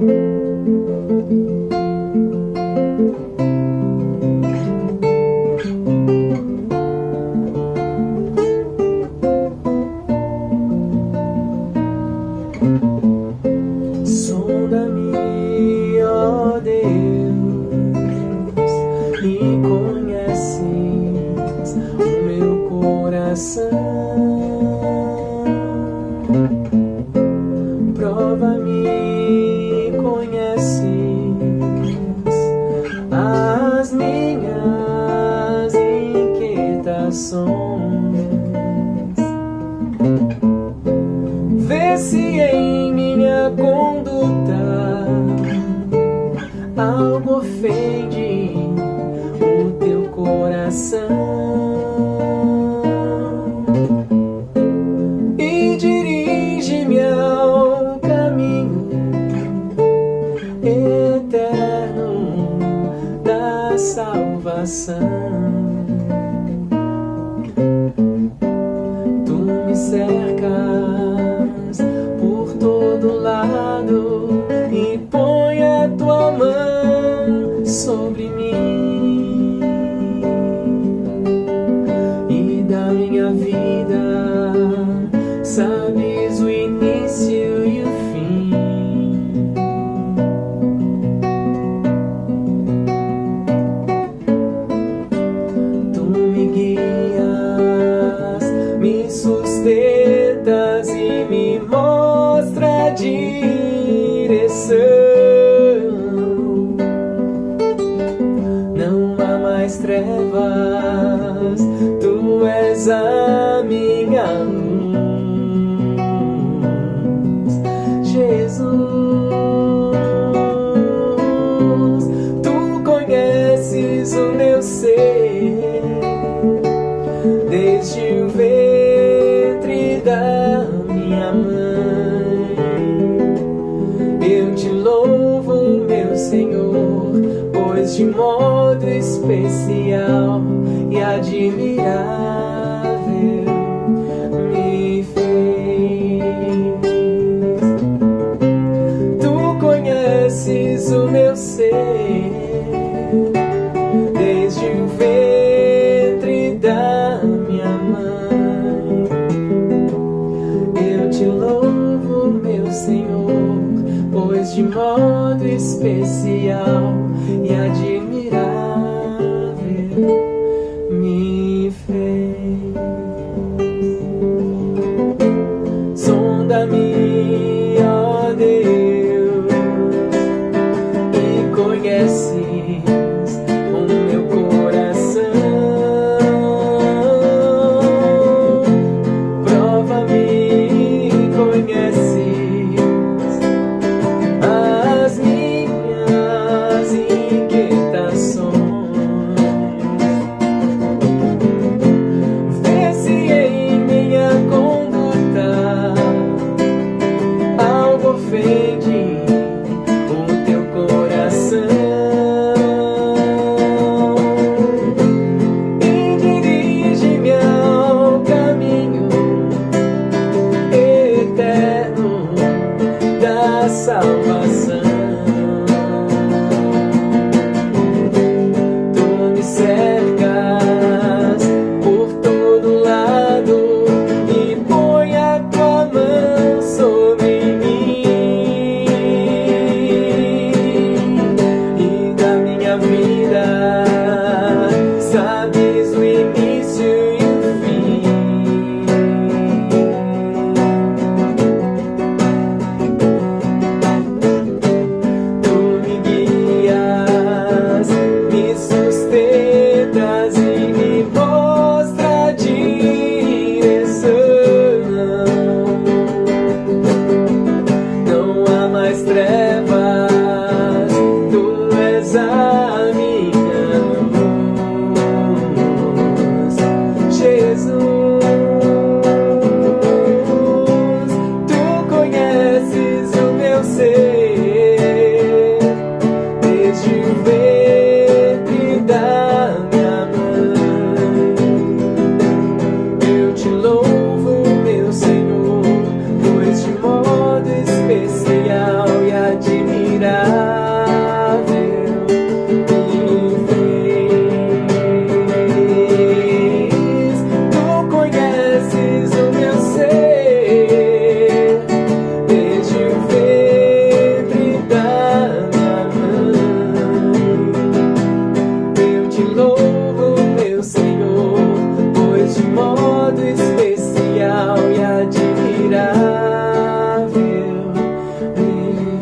Thank you. Tu me cercas por todo lado e põe a tua mão sobre mim. mais trevas, tu és a minha luz. admirável me fez. Tu conheces o meu ser desde o ventre da minha mãe. Eu te louvo, meu Senhor, pois de modo especial me admirável. fez. te louvo, meu Senhor, pois de modo especial e admirável me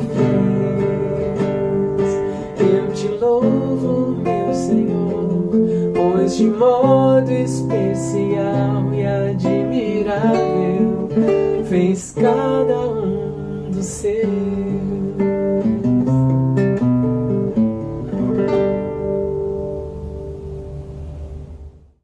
fez. Eu te louvo, meu Senhor, pois de modo especial e admirável fez cada um dos seus.